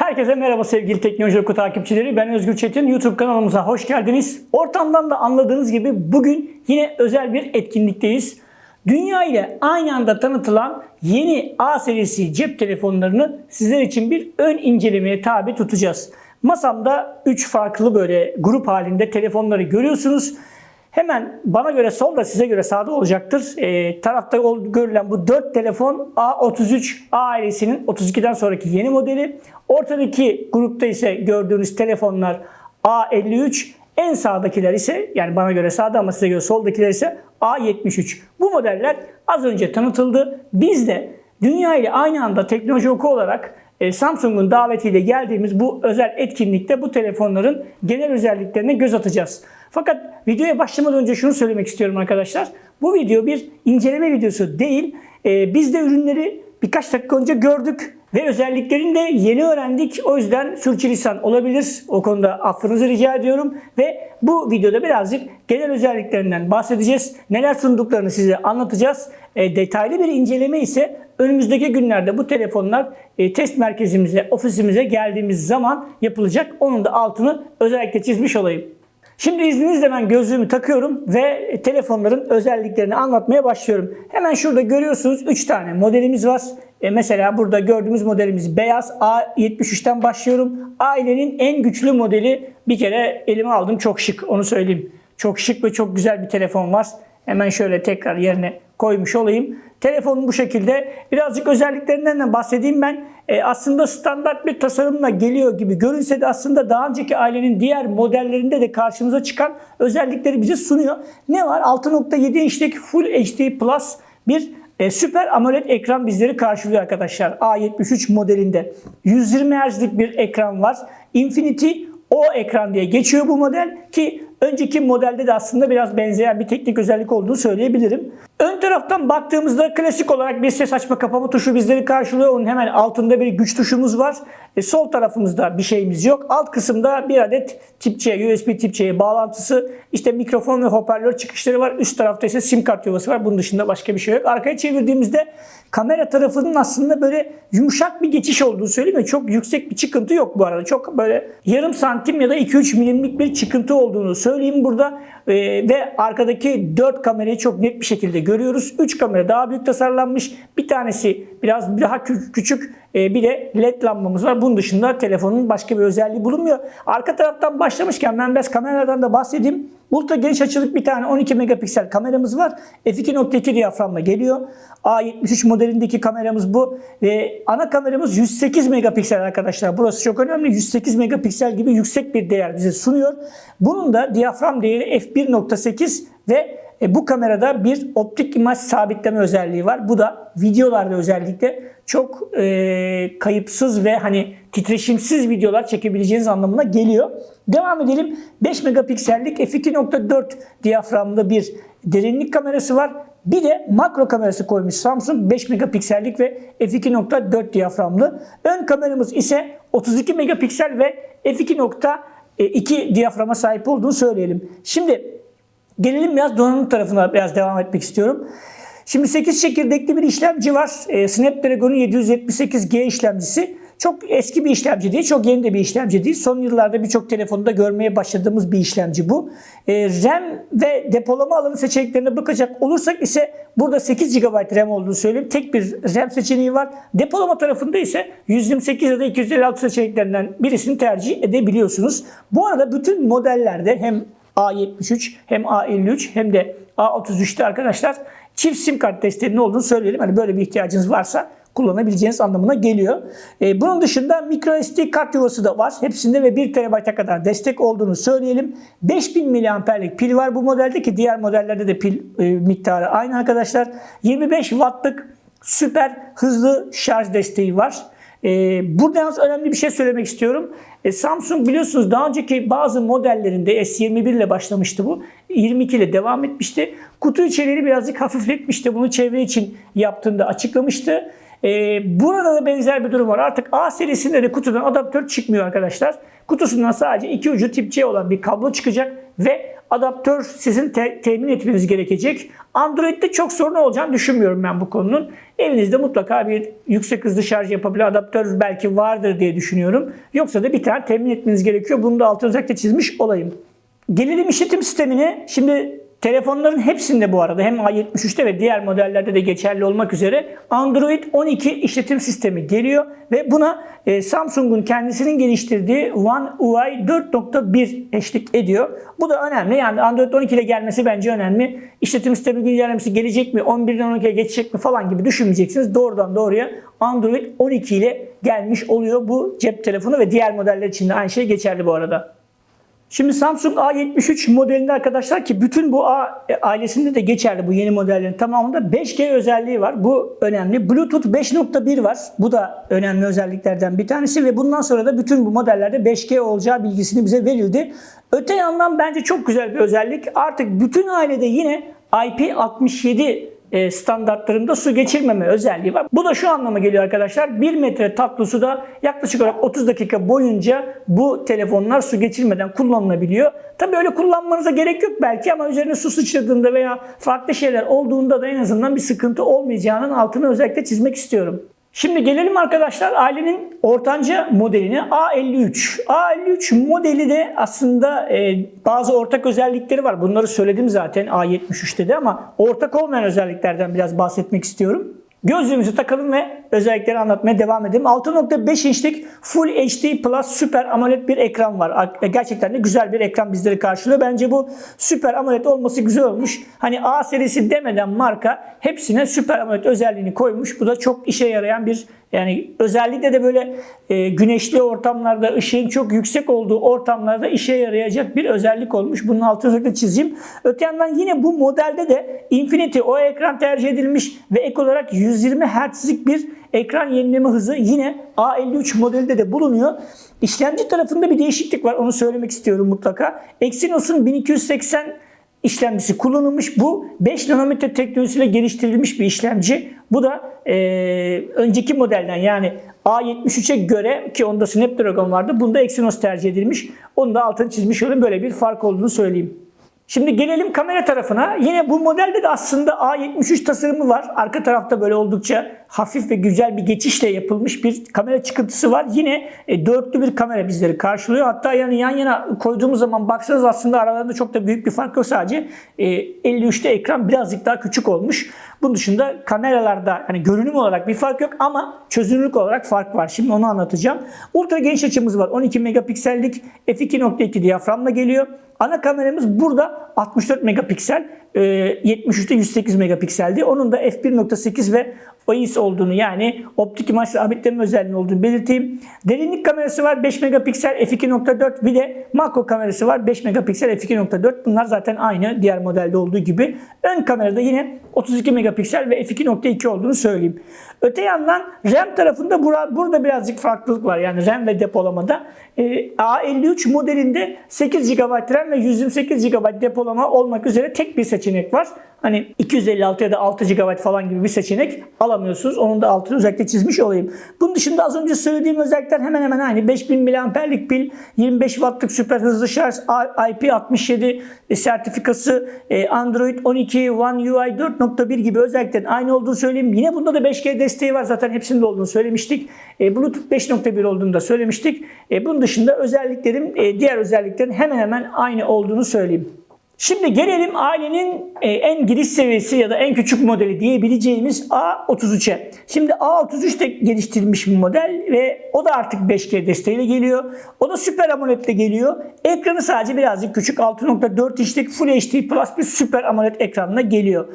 Herkese merhaba sevgili Teknoloji Oku takipçileri. Ben Özgür Çetin. YouTube kanalımıza hoş geldiniz. Ortamdan da anladığınız gibi bugün yine özel bir etkinlikteyiz. Dünya ile aynı anda tanıtılan yeni A serisi cep telefonlarını sizler için bir ön incelemeye tabi tutacağız. Masamda 3 farklı böyle grup halinde telefonları görüyorsunuz. Hemen bana göre solda size göre sağda olacaktır. Ee, tarafta görülen bu 4 telefon A33 A ailesinin 32'den sonraki yeni modeli. Ortadaki grupta ise gördüğünüz telefonlar A53. En sağdakiler ise yani bana göre sağda ama size göre soldakiler ise A73. Bu modeller az önce tanıtıldı. Biz de dünya ile aynı anda teknoloji oku olarak e, Samsung'un davetiyle geldiğimiz bu özel etkinlikte bu telefonların genel özelliklerine göz atacağız. Fakat videoya başlamadan önce şunu söylemek istiyorum arkadaşlar. Bu video bir inceleme videosu değil. E, Biz de ürünleri birkaç dakika önce gördük ve özelliklerini de yeni öğrendik. O yüzden sürçülisan olabilir. O konuda affınızı rica ediyorum. Ve bu videoda birazcık genel özelliklerinden bahsedeceğiz. Neler sunduklarını size anlatacağız. E, detaylı bir inceleme ise önümüzdeki günlerde bu telefonlar e, test merkezimize, ofisimize geldiğimiz zaman yapılacak. Onun da altını özellikle çizmiş olayım. Şimdi izninizle ben gözlüğümü takıyorum ve telefonların özelliklerini anlatmaya başlıyorum. Hemen şurada görüyorsunuz 3 tane modelimiz var. E mesela burada gördüğümüz modelimiz beyaz A73'ten başlıyorum. Ailenin en güçlü modeli bir kere elime aldım çok şık onu söyleyeyim. Çok şık ve çok güzel bir telefon var. Hemen şöyle tekrar yerine koymuş olayım. Telefonun bu şekilde. Birazcık özelliklerinden de bahsedeyim ben. E, aslında standart bir tasarımla geliyor gibi görünse de aslında daha önceki ailenin diğer modellerinde de karşımıza çıkan özellikleri bize sunuyor. Ne var? 6.7 inçlik Full HD Plus bir e, süper AMOLED ekran bizleri karşılıyor arkadaşlar. A73 modelinde. 120 Hz'lik bir ekran var. Infinity o ekran diye geçiyor bu model ki önceki modelde de aslında biraz benzeyen bir teknik özellik olduğunu söyleyebilirim. Ön taraftan baktığımızda klasik olarak bir ses açma kapama tuşu bizleri karşılıyor. Onun hemen altında bir güç tuşumuz var. E, sol tarafımızda bir şeyimiz yok. Alt kısımda bir adet tip C, USB tip C'ye bağlantısı, işte mikrofon ve hoparlör çıkışları var. Üst tarafta ise sim kart yuvası var. Bunun dışında başka bir şey yok. Arkaya çevirdiğimizde kamera tarafının aslında böyle yumuşak bir geçiş olduğunu söyleyeyim? Çok yüksek bir çıkıntı yok bu arada. Çok böyle yarım santim ya da 2-3 milimlik bir çıkıntı olduğunu söyleyeyim burada. Ee, ve arkadaki 4 kamerayı çok net bir şekilde görüyoruz. 3 kamera daha büyük tasarlanmış. Bir tanesi biraz daha kü- küçük. Ee, bir de led lambamız var. Bunun dışında telefonun başka bir özelliği bulunmuyor. Arka taraftan başlamışken ben biraz kameralardan da bahsedeyim. Ultra geniş açılık bir tane 12 megapiksel kameramız var. f2.2 diyaframla geliyor. A73 modelindeki kameramız bu. Ve ana kameramız 108 megapiksel arkadaşlar. Burası çok önemli. 108 megapiksel gibi yüksek bir değer bize sunuyor. Bunun da diyafram değeri f1.8 ve e, bu kamerada bir optik imaj sabitleme özelliği var. Bu da videolarda özellikle çok e, kayıpsız ve hani titreşimsiz videolar çekebileceğiniz anlamına geliyor. Devam edelim. 5 megapiksellik f2.4 diyaframlı bir derinlik kamerası var. Bir de makro kamerası koymuş Samsung 5 megapiksellik ve f2.4 diyaframlı. Ön kameramız ise 32 megapiksel ve f2.2 diyaframa sahip olduğunu söyleyelim. Şimdi Gelelim biraz donanım tarafına biraz devam etmek istiyorum. Şimdi 8 çekirdekli bir işlemci var. Ee, Snapdragon'un 778G işlemcisi. Çok eski bir işlemci değil, çok yeni de bir işlemci değil. Son yıllarda birçok telefonda görmeye başladığımız bir işlemci bu. Ee, RAM ve depolama alanı seçeneklerine bakacak olursak ise burada 8 GB RAM olduğunu söyleyeyim. Tek bir RAM seçeneği var. Depolama tarafında ise 128 ya da 256 seçeneklerinden birisini tercih edebiliyorsunuz. Bu arada bütün modellerde hem A73 hem A53 hem de A33'te arkadaşlar çift sim kart desteğinin olduğunu söyleyelim. Hani böyle bir ihtiyacınız varsa kullanabileceğiniz anlamına geliyor. Ee, bunun dışında microSD kart yuvası da var. Hepsinde ve 1 TB'a kadar destek olduğunu söyleyelim. 5000 mAh'lik pil var bu modelde ki diğer modellerde de pil e, miktarı aynı arkadaşlar. 25 Watt'lık süper hızlı şarj desteği var. Ee, burada yalnız önemli bir şey söylemek istiyorum. E, Samsung biliyorsunuz daha önceki bazı modellerinde S21 ile başlamıştı bu. 22 ile devam etmişti. Kutu içeriğini birazcık hafifletmişti. Bunu çevre için yaptığında açıklamıştı. Ee, burada da benzer bir durum var. Artık A serisinde de kutudan adaptör çıkmıyor arkadaşlar. Kutusundan sadece iki ucu tip C olan bir kablo çıkacak ve adaptör sizin te- temin etmeniz gerekecek. Android'de çok sorun olacağını düşünmüyorum ben bu konunun. Evinizde mutlaka bir yüksek hızlı şarj yapabilen adaptör belki vardır diye düşünüyorum. Yoksa da bir tane temin etmeniz gerekiyor. Bunu da altını özellikle çizmiş olayım. Gelelim işletim sistemine. Şimdi telefonların hepsinde bu arada hem A73'te ve diğer modellerde de geçerli olmak üzere Android 12 işletim sistemi geliyor ve buna e, Samsung'un kendisinin geliştirdiği One UI 4.1 eşlik ediyor. Bu da önemli. Yani Android 12 ile gelmesi bence önemli. İşletim sistemi güncellemesi gelecek mi, 11'den 12'ye geçecek mi falan gibi düşünmeyeceksiniz. Doğrudan doğruya Android 12 ile gelmiş oluyor bu cep telefonu ve diğer modeller için de aynı şey geçerli bu arada. Şimdi Samsung A73 modelinde arkadaşlar ki bütün bu A ailesinde de geçerli bu yeni modellerin tamamında 5G özelliği var. Bu önemli. Bluetooth 5.1 var. Bu da önemli özelliklerden bir tanesi ve bundan sonra da bütün bu modellerde 5G olacağı bilgisini bize verildi. Öte yandan bence çok güzel bir özellik. Artık bütün ailede yine IP67 e, standartlarında su geçirmeme özelliği var. Bu da şu anlama geliyor arkadaşlar. 1 metre tatlı suda yaklaşık olarak 30 dakika boyunca bu telefonlar su geçirmeden kullanılabiliyor. Tabii öyle kullanmanıza gerek yok belki ama üzerine su sıçradığında veya farklı şeyler olduğunda da en azından bir sıkıntı olmayacağının altını özellikle çizmek istiyorum. Şimdi gelelim arkadaşlar ailenin ortanca modeline A53. A53 modeli de aslında e, bazı ortak özellikleri var. Bunları söyledim zaten A73'te de ama ortak olmayan özelliklerden biraz bahsetmek istiyorum. Gözlüğümüzü takalım ve özellikleri anlatmaya devam edelim. 6.5 inçlik Full HD Plus Super AMOLED bir ekran var. Gerçekten de güzel bir ekran bizleri karşılıyor. Bence bu Super AMOLED olması güzel olmuş. Hani A serisi demeden marka hepsine Super AMOLED özelliğini koymuş. Bu da çok işe yarayan bir yani özellikle de böyle e, güneşli ortamlarda, ışığın çok yüksek olduğu ortamlarda işe yarayacak bir özellik olmuş. Bunun altını özellikle çizeyim. Öte yandan yine bu modelde de Infinity o ekran tercih edilmiş ve ek olarak 120 Hz'lik bir ekran yenileme hızı yine A53 modelinde de bulunuyor. İşlemci tarafında bir değişiklik var. Onu söylemek istiyorum mutlaka. Exynos'un 1280 işlemcisi kullanılmış. Bu 5 nanometre teknolojisiyle geliştirilmiş bir işlemci. Bu da e, önceki modelden yani A73'e göre ki onda Snapdragon vardı. Bunda Exynos tercih edilmiş. Onu da altını çizmiş olayım. Böyle bir fark olduğunu söyleyeyim. Şimdi gelelim kamera tarafına. Yine bu modelde de aslında A73 tasarımı var. Arka tarafta böyle oldukça hafif ve güzel bir geçişle yapılmış bir kamera çıkıntısı var. Yine e, dörtlü bir kamera bizleri karşılıyor. Hatta yani yan yana koyduğumuz zaman baksanız aslında aralarında çok da büyük bir fark yok sadece. E, 53'te ekran birazcık daha küçük olmuş. Bunun dışında kameralarda hani görünüm olarak bir fark yok ama çözünürlük olarak fark var. Şimdi onu anlatacağım. Ultra geniş açımız var. 12 megapiksellik f2.2 diyaframla geliyor. Ana kameramız burada 64 megapiksel. 73'te 108 megapikseldi. Onun da f1.8 ve OIS olduğunu yani optik imaj sabitleme özelliği olduğunu belirteyim. Derinlik kamerası var 5 megapiksel f2.4 bir de makro kamerası var 5 megapiksel f2.4. Bunlar zaten aynı diğer modelde olduğu gibi. Ön kamerada yine 32 megapiksel ve f2.2 olduğunu söyleyeyim. Öte yandan RAM tarafında burada birazcık farklılık var. Yani RAM ve depolamada. A53 modelinde 8 GB RAM ve 128 GB depolama olmak üzere tek bir seçenek var. Hani 256 ya da 6 GB falan gibi bir seçenek alamıyorsunuz. Onun da altını özellikle çizmiş olayım. Bunun dışında az önce söylediğim özellikler hemen hemen aynı. 5000 mAh'lik pil, 25 Watt'lık süper hızlı şarj, IP67 sertifikası, Android 12, One UI 4.1 gibi özelliklerin aynı olduğunu söyleyeyim. Yine bunda da 5G desteği var. Zaten hepsinde olduğunu söylemiştik. Bluetooth 5.1 olduğunu da söylemiştik. Bunun dışında özelliklerin, diğer özelliklerin hemen hemen aynı olduğunu söyleyeyim. Şimdi gelelim ailenin en giriş seviyesi ya da en küçük modeli diyebileceğimiz A33'e. Şimdi A33 de geliştirilmiş bir model ve o da artık 5G desteğiyle geliyor. O da Super AMOLED ile geliyor. Ekranı sadece birazcık küçük 6.4 inçlik Full HD Plus bir Super AMOLED ekranına geliyor.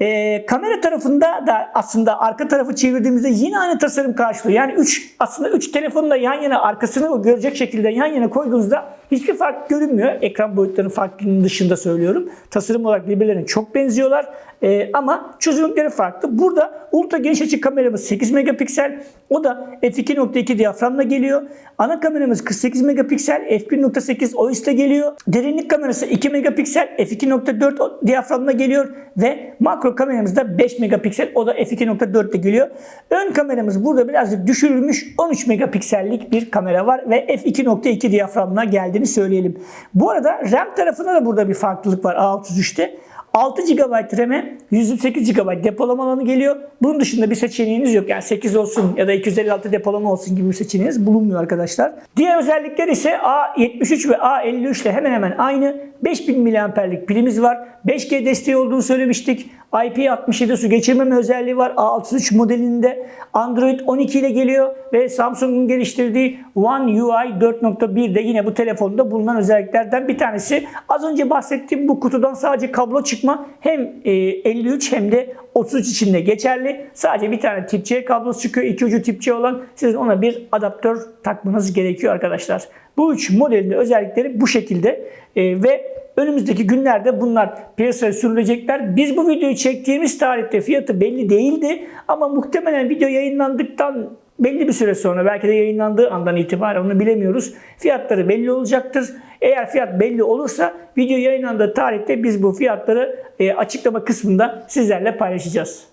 E, kamera tarafında da aslında arka tarafı çevirdiğimizde yine aynı tasarım karşılıyor. Yani 3 aslında 3 telefonu da yan yana arkasını görecek şekilde yan yana koyduğunuzda hiçbir fark görünmüyor. Ekran boyutlarının farkının dışında söylüyorum. Tasarım olarak birbirlerine çok benziyorlar. Ee, ama çözünürlükleri farklı. Burada ultra geniş açı kameramız 8 megapiksel. O da f2.2 diyaframla geliyor. Ana kameramız 48 megapiksel f1.8 OIS ile geliyor. Derinlik kamerası 2 megapiksel f2.4 diyaframla geliyor ve makro kameramız da 5 megapiksel o da f2.4 ile geliyor. Ön kameramız burada birazcık düşürülmüş 13 megapiksellik bir kamera var ve f2.2 diyaframla geldiğini söyleyelim. Bu arada RAM tarafında da burada bir farklılık var A33'te. 6 GB RAM'e 128 GB depolama alanı geliyor. Bunun dışında bir seçeneğiniz yok. Yani 8 olsun ya da 256 depolama olsun gibi bir seçeneğiniz bulunmuyor arkadaşlar. Diğer özellikler ise A73 ve A53 ile hemen hemen aynı. 5000 mAh'lik pilimiz var. 5G desteği olduğunu söylemiştik. IP67 su geçirmeme özelliği var. A63 modelinde Android 12 ile geliyor ve Samsung'un geliştirdiği One UI 4.1 de yine bu telefonda bulunan özelliklerden bir tanesi. Az önce bahsettiğim bu kutudan sadece kablo çıkma hem e, 53 hem de 33 içinde geçerli. Sadece bir tane tip C kablosu çıkıyor. İki ucu tip C olan sizin ona bir adaptör takmanız gerekiyor arkadaşlar. Bu üç modelin de özellikleri bu şekilde E, ve Önümüzdeki günlerde bunlar piyasaya sürülecekler. Biz bu videoyu çektiğimiz tarihte fiyatı belli değildi ama muhtemelen video yayınlandıktan belli bir süre sonra belki de yayınlandığı andan itibaren onu bilemiyoruz. Fiyatları belli olacaktır. Eğer fiyat belli olursa video yayınlandığı tarihte biz bu fiyatları e, açıklama kısmında sizlerle paylaşacağız.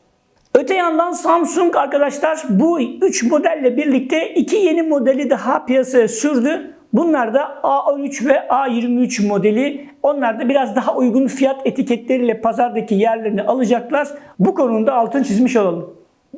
Öte yandan Samsung arkadaşlar bu 3 modelle birlikte iki yeni modeli daha piyasaya sürdü. Bunlar da A13 ve A23 modeli. Onlar da biraz daha uygun fiyat etiketleriyle pazardaki yerlerini alacaklar. Bu konuda altın çizmiş olalım.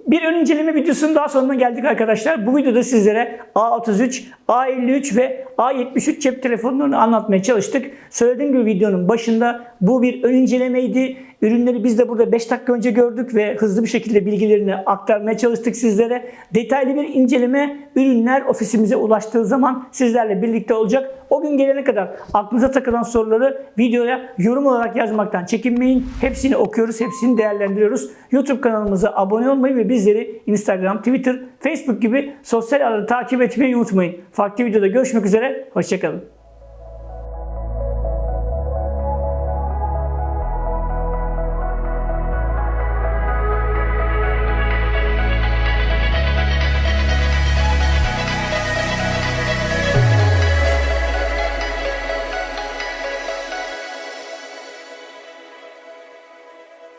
Bir ön inceleme videosunun daha sonuna geldik arkadaşlar. Bu videoda sizlere A33, A53 ve A73 cep telefonlarını anlatmaya çalıştık. Söylediğim gibi videonun başında bu bir ön incelemeydi. Ürünleri biz de burada 5 dakika önce gördük ve hızlı bir şekilde bilgilerini aktarmaya çalıştık sizlere. Detaylı bir inceleme ürünler ofisimize ulaştığı zaman sizlerle birlikte olacak. O gün gelene kadar aklınıza takılan soruları videoya yorum olarak yazmaktan çekinmeyin. Hepsini okuyoruz, hepsini değerlendiriyoruz. YouTube kanalımıza abone olmayı ve bizleri Instagram, Twitter, Facebook gibi sosyal ağları takip etmeyi unutmayın. Farklı videoda görüşmek üzere, hoşçakalın.